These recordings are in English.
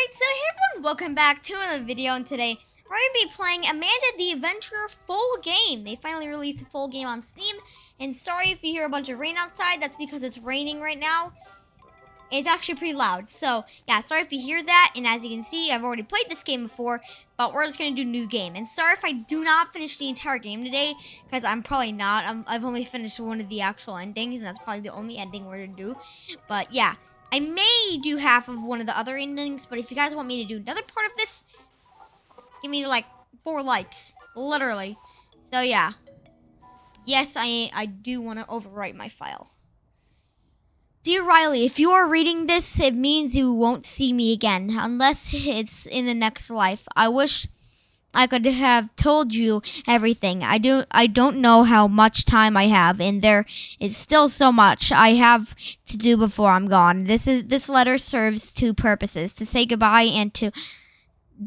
Alright, so hey everyone, welcome back to another video, and today we're going to be playing Amanda the Adventurer full game. They finally released a full game on Steam, and sorry if you hear a bunch of rain outside, that's because it's raining right now. It's actually pretty loud, so yeah, sorry if you hear that, and as you can see, I've already played this game before, but we're just going to do new game. And sorry if I do not finish the entire game today, because I'm probably not. i have only finished one of the actual endings, and that's probably the only ending we're going to do. But yeah, I may do half of one of the other endings, but if you guys want me to do another part of this, give me like four likes, literally. So yeah, yes, I I do want to overwrite my file. Dear Riley, if you are reading this, it means you won't see me again, unless it's in the next life. I wish I could have told you everything. I do I don't know how much time I have and there is still so much I have to do before I'm gone. This is this letter serves two purposes: to say goodbye and to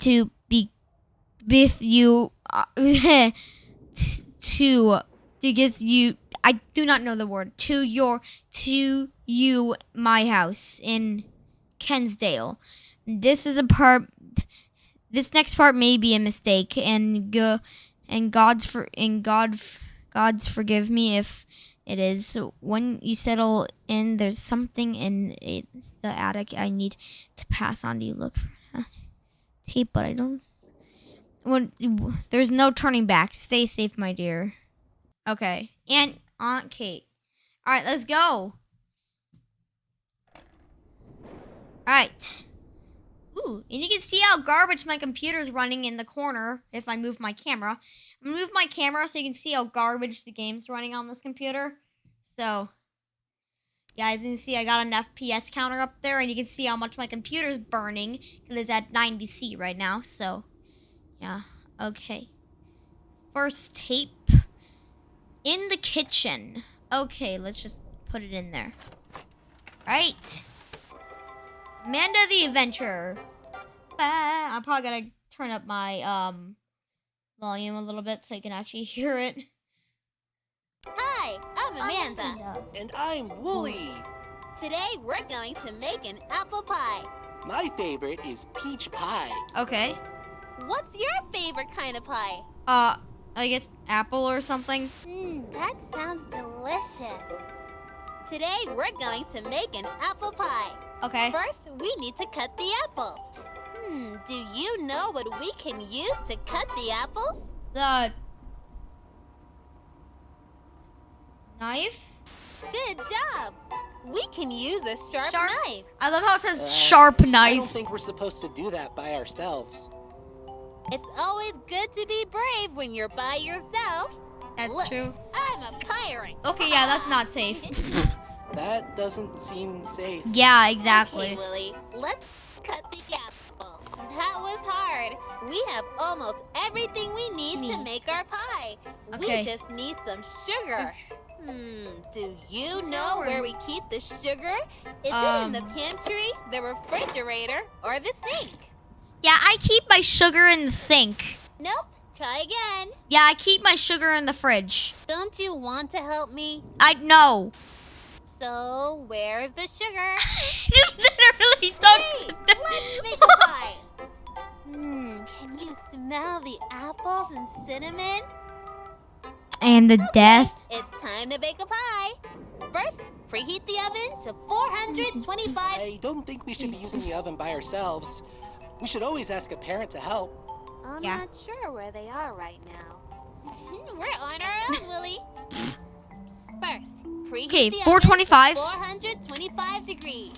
to be with you uh, to to get you I do not know the word to your to you my house in Kensdale. This is a part this next part may be a mistake, and go, and God's for and God, God's forgive me if it is. So when you settle in, there's something in it, the attic I need to pass on to you. Look for tape, but I don't. When there's no turning back. Stay safe, my dear. Okay, and Aunt Kate. All right, let's go. All right. And you can see how garbage my computer is running in the corner if I move my camera. I'm move my camera so you can see how garbage the game's running on this computer. So, yeah, as you can see, I got an FPS counter up there, and you can see how much my computer's burning, because it's at 90C right now, so, yeah, okay. First tape. In the kitchen. Okay, let's just put it in there. Alright. Amanda the Adventurer. I'm probably gonna turn up my um volume a little bit so you can actually hear it. Hi, I'm Amanda. Amanda. And I'm Wooly. Today we're going to make an apple pie. My favorite is peach pie. Okay. What's your favorite kind of pie? Uh, I guess apple or something. Mmm, that sounds delicious. Today we're going to make an apple pie. Okay. First, we need to cut the apples. Hmm, do you know what we can use to cut the apples? The knife? Good job. We can use a sharp, sharp? knife. I love how it says uh, sharp knife. I don't think we're supposed to do that by ourselves. It's always good to be brave when you're by yourself. That's Look, true. I'm a pirate. Okay, yeah, that's not safe. That doesn't seem safe. Yeah, exactly. Okay, Willie, let's cut the apple. That was hard. We have almost everything we need, to make our pie. Okay. We just need some sugar. Hmm, do you know where we keep the sugar? Is um, it in the um. pantry, the refrigerator, or the sink? Yeah, I keep my sugar in the sink. Nope. Try again. Yeah, I keep my sugar in the fridge. Don't you want to help me? I know. So, where's the sugar? you literally don't. Wait, let's make a pie. Can you smell the apples and cinnamon? And the okay, death. It's time to bake a pie. First, preheat the oven to 425. I don't think we should be using the oven by ourselves. We should always ask a parent to help. I'm yeah. not sure where they are right now. We're on our own, Willie. First, preheat Okay, 425. 425 degrees.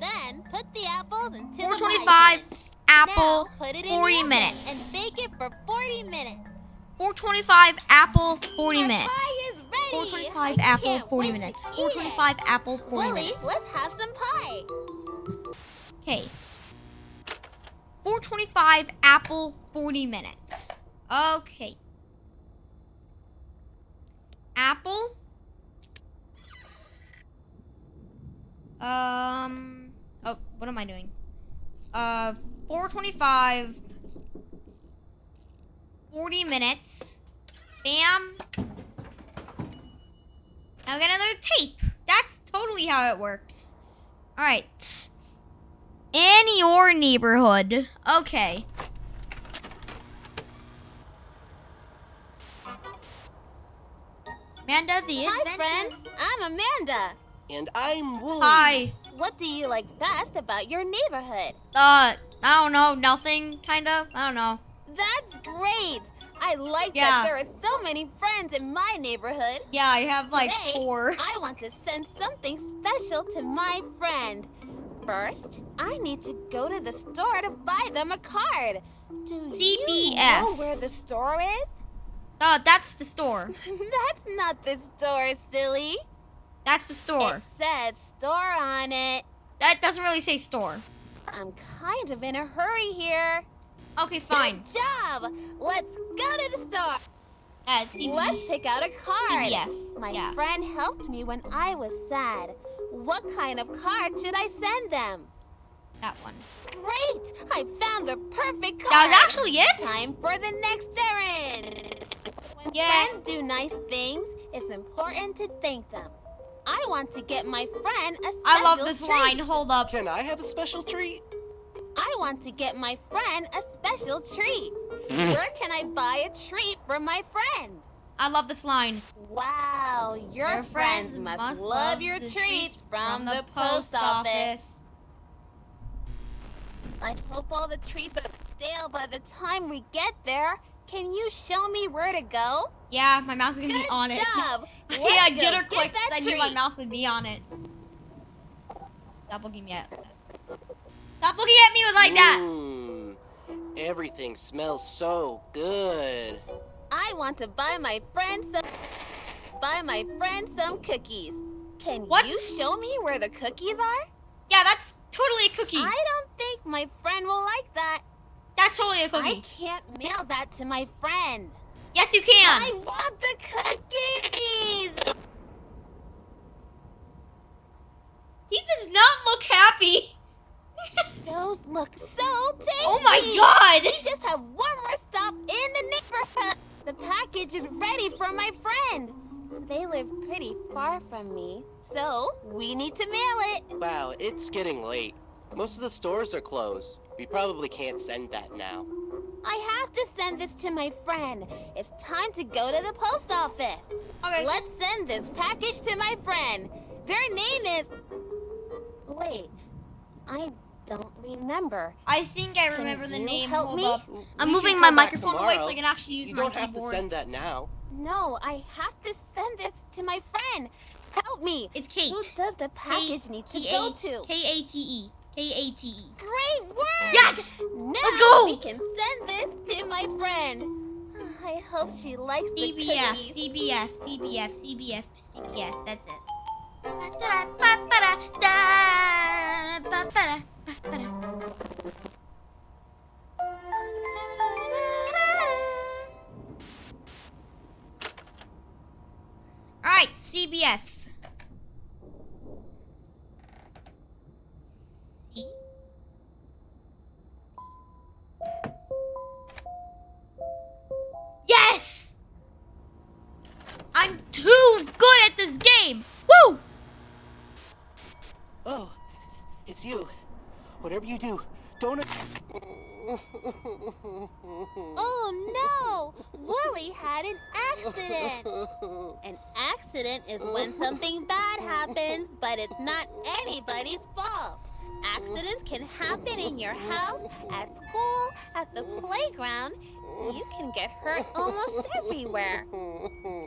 Then put the apples into 425 the apple now, put it 40 minutes. And bake it for 40 minutes. 425 apple 40 Our minutes. Pie is ready. 425 apple 40 minutes. 425 it. apple 40 Willie, minutes. let's have some pie. Okay. 425 apple 40 minutes. Okay. Apple Um. Oh, what am I doing? Uh, 425. 40 minutes. Bam. Now we got another tape. That's totally how it works. Alright. In your neighborhood. Okay. Amanda the Hi, adventure. friends. I'm Amanda. And I'm Wooly. Hi. What do you like best about your neighborhood? Uh, I don't know. Nothing, kind of. I don't know. That's great. I like Yeah. that there are so many friends in my neighborhood. Yeah, I have like Today, four. I want to send something special to my friend. First, I need to go to the store to buy them a card. Do you know where the store is? Oh, that's the store. That's not the store, silly. That's the store. It says store on it. That doesn't really say store. I'm kind of in a hurry here. Okay, fine. Good job. Let's go to the store. Uh, Let's pick out a card. CBF. My yeah. friend helped me when I was sad. What kind of card should I send them? That one. Great! I found the perfect card. That was actually it? Time for the next errand. When Yeah. friends do nice things, it's important to thank them. I want to get my friend a special I love this treat. line. Hold up. Can I have a special treat? I want to get my friend a special treat. Where can I buy a treat for my friend? I love this line. Wow, your, friends, must, love your treats from the post office. I hope all the treats are stale by the time we get there. Can you show me where to go? Yeah, my mouse is gonna Good be on it. job. yeah, Let's jitter get clicked. that I knew my mouse would be on it. Stop looking at me. Stop looking at me with like that. Mmm. Everything smells so good. I want to buy my friend some buy my friend some cookies. Can What? you show me where the cookies are? Yeah, that's totally a cookie. I don't think my friend will like that. That's totally a I cookie. I can't mail that to my friend. Yes, you can. I want the cookies! He does not look happy. Those look so tasty! oh my god. We just have one more stop in the neighborhood. The package is ready for my friend. They live pretty far from me, so we need to mail it. Wow, it's getting late. Most of the stores are closed. We probably can't send that now. I have to send this to my friend. It's time to go to the post office. Okay. Let's send this package to my friend. Their name is. Wait, I don't remember. I think I Can remember the name. help Hold me? up. I'm can moving my back microphone away so tomorrow. I can actually use You my don't have to send that now. No, I have to send this to my friend. Help me. It's Kate. Who does the package need to K- go to? K A T E. K A T E. Great work! Yes! Now Let's go! we can send this to my friend. I hope she likes the CBF, cookies. CBF, CBF, CBF, CBF. That's it. All right, CBF. I'm too good at this game. Woo! Oh, it's you. Whatever you do, don't. Oh no! Wooly had an accident. An accident is when something bad happens, but it's not anybody's fault. Accidents can happen in your house, at school, at the playground. You can get hurt almost everywhere.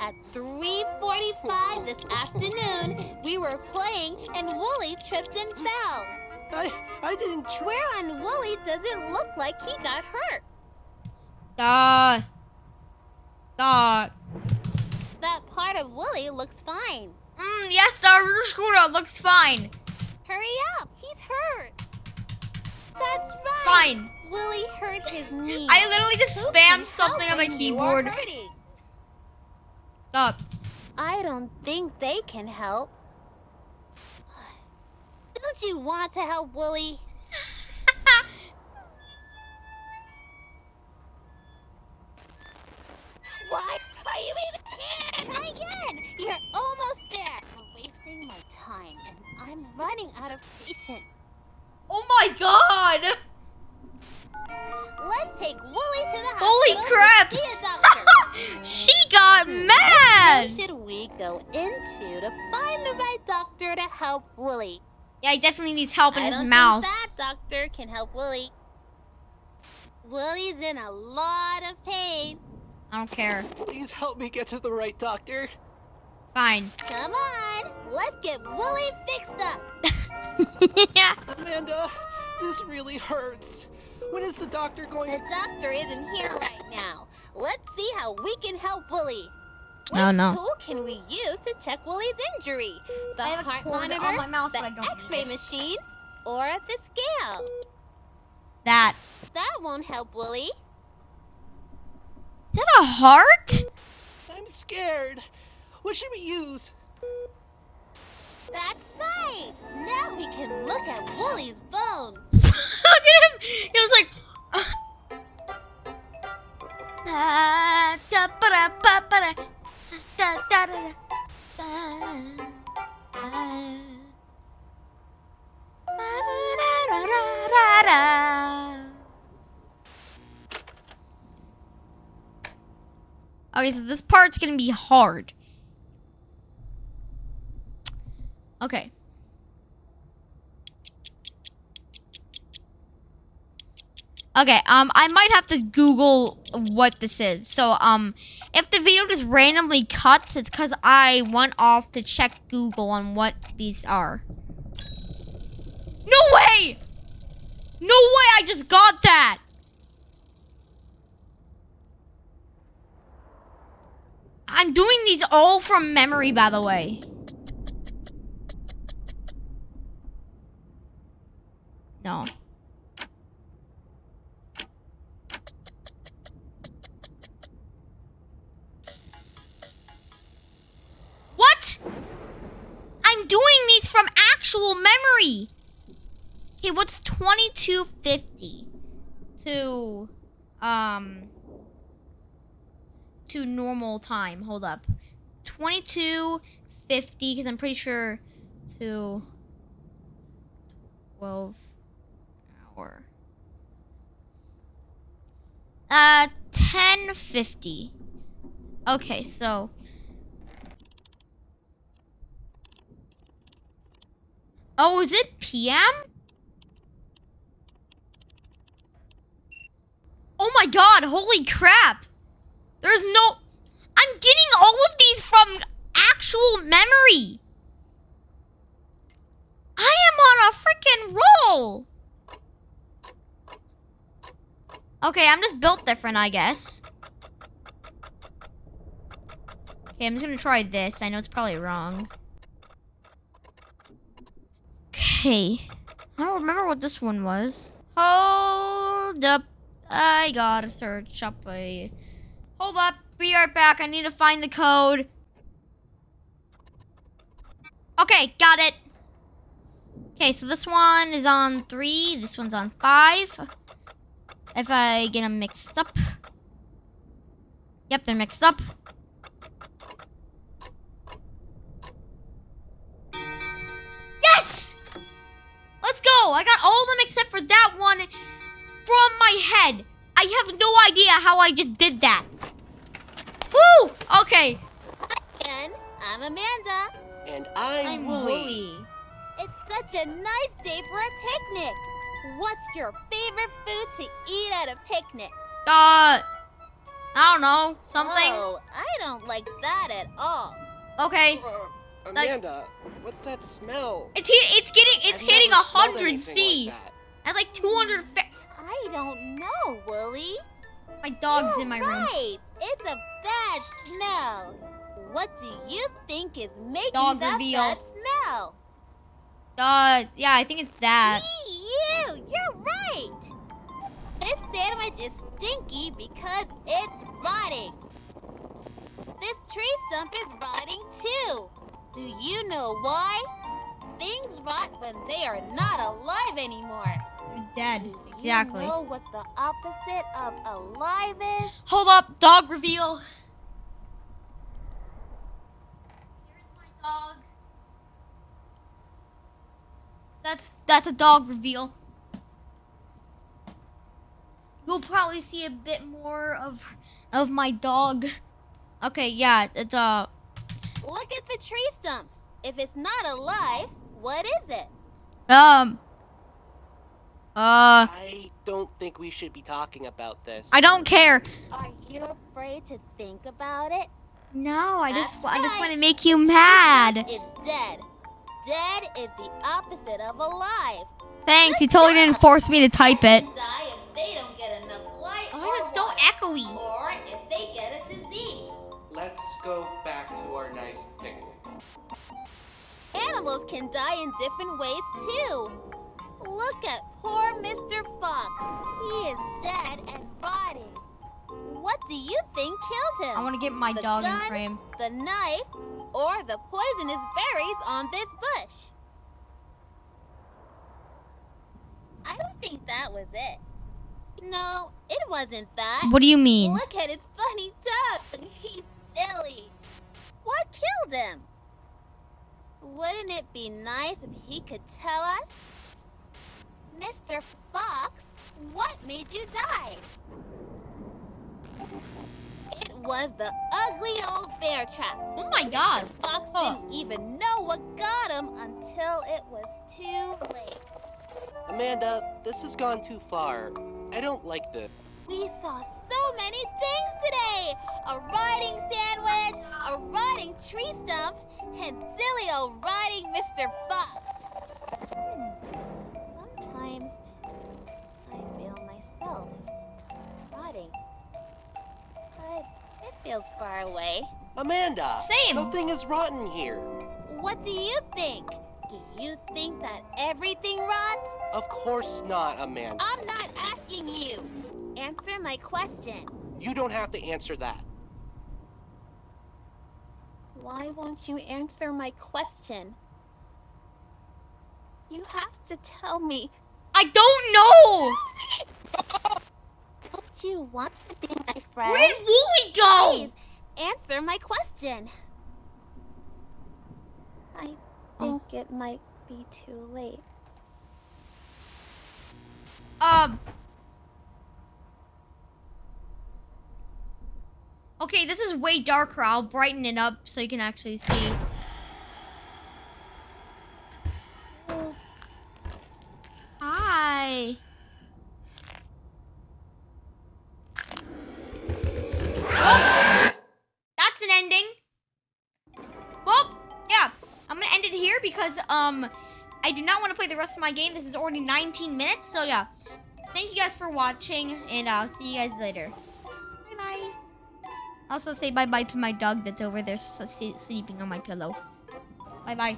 At 3:45 this afternoon, we were playing and Wooly tripped and fell. I, I didn't try. Where on Wooly does it look like he got hurt? Duh. Duh. That part of Wooly looks fine. Mm, yes, our scooter looks fine. Hurry up, he's hurt. That's right. Fine. Willie hurt his knee. I literally just Who spammed something on my when you are keyboard. Stop. I don't think they can help. Don't you want to help Willie? Why are you even here? Try again. You're almost there. You're wasting my time, and I'm running out of patience. Oh my god! Let's take Wooly to the Holy crap! see a she got Who mad! should we go into to find the right doctor to help Wooly? Yeah, he definitely needs help in I his don't mouth. think that doctor can help Wooly. Wooly's in a lot of pain. I don't care. Please help me get to the right doctor. Fine. Come on, let's get Wooly fixed up. yeah. Amanda, this really hurts. When is the doctor going The doctor isn't here right now. Let's see how we can help Wooly. What No, no. tool can we use to check Wooly's injury? The I have a heart cord monitor, on my mouse, the but I don't X-ray machine, or the scale? That. That won't help Wooly. Is that a heart? I'm scared. What should we use? That's right. Now we can look at Wooly's bones. Look at him. He was like. Okay, so this part's gonna be hard. Okay. Okay, um, I might have to Google what this is. So, um, if the video just randomly cuts, it's because I went off to check Google on what these are. No way! No way, I just got that! I'm doing these all from memory, by the way. No. What? I'm doing these from actual. Okay, what's 2250 to um to normal time? Hold up. 2250 cuz I'm pretty sure to 12 hour. Uh 1050. Okay, so Oh, is it PM? Oh my god, holy crap. There's no I'm getting all of these from actual memory. I am on a freaking roll. Okay, I'm just built different, I guess. Okay, I'm just gonna try this. I know it's probably wrong. Okay. I don't remember what this one was. Hold up. I gotta search up a. Hold up. Be right back. I need to find the code. Okay, got it. Okay, so this one is on three. This one's on five. If I get them mixed up. Yep, they're mixed up. I got all of them except for that one from my head. I have no idea how I just did that. Woo! Okay. And I'm Amanda. And I'm, Wooly. It's such a nice day for a picnic. What's your favorite food to eat at a picnic? Uh, I don't know. Something. Oh, I don't like that at all. Okay. Uh, Amanda, what's that smell? It's he- It's getting. It's I've hitting a hundred C. Like that. That's like two hundred. I don't know, Wooly. My dog's You're in my room. right. It's a bad smell. What do you think is making Dog that reveal. bad smell? Uh, yeah, I think it's that. Me, you, you're right. This sandwich is stinky because it's rotting. This tree stump is rotting too. Do you know why? Things rot when they are not alive anymore. Dead. Do Exactly. You know what the opposite of alive is? Hold up, dog reveal. Here's my dog. That's that's a dog reveal. you'll probably see a bit more of of my dog. Okay, yeah, it's uh Look at the tree stump. If it's not alive, what is it? um uh I don't think we should be talking about this. I don't care. Are you afraid to think about it? No, I just That's I just want to make you mad. It's dead. Dead is the opposite of alive. Thanks, you totally didn't force me to type it. They die if don't get enough light Oh, it's so echoey. or if they get a disease. Let's go back to our nice picnic. Animals can die in different ways too. Look at poor Mr. Fox. He is dead and rotting. What do you think killed him? I want to get my The dog in frame. the knife or the poisonous berries on this bush? I don't think that was it. No, it wasn't that. What do you mean? Look at his funny tongue. He's silly. What killed him? Wouldn't it be nice if he could tell us? Mr. Fox, what made you die? It was the ugly old bear trap. Oh my god. Fox Huh. didn't even know what got him until it was too late. Amanda, this has gone too far. I don't like this. We saw so many things today! A rotting sandwich, a rotting tree stump, and silly old rotting Mr. Fox. Hmm. Sometimes I feel myself rotting. But it feels far away. Amanda! Same. Nothing is rotten here. What do you think? Do you think that everything rots? Of course not, Amanda. I'm not asking you. Answer my question. You don't have to answer that. Why won't you answer my question? You have to tell me. I don't know. Don't you want to be my friend? Where did Wooly go? Please answer my question. I Oh. think it might be too late. Um. Okay, this is way darker. I'll brighten it up so you can actually see. Hi. Oh, that's an ending. Well, yeah, I'm gonna end it here because um, I do not want to play the rest of my game. This is already 19 minutes, so yeah. Thank you guys for watching, and I'll see you guys later. Also say bye bye to my dog that's over there sleeping on my pillow. Bye bye.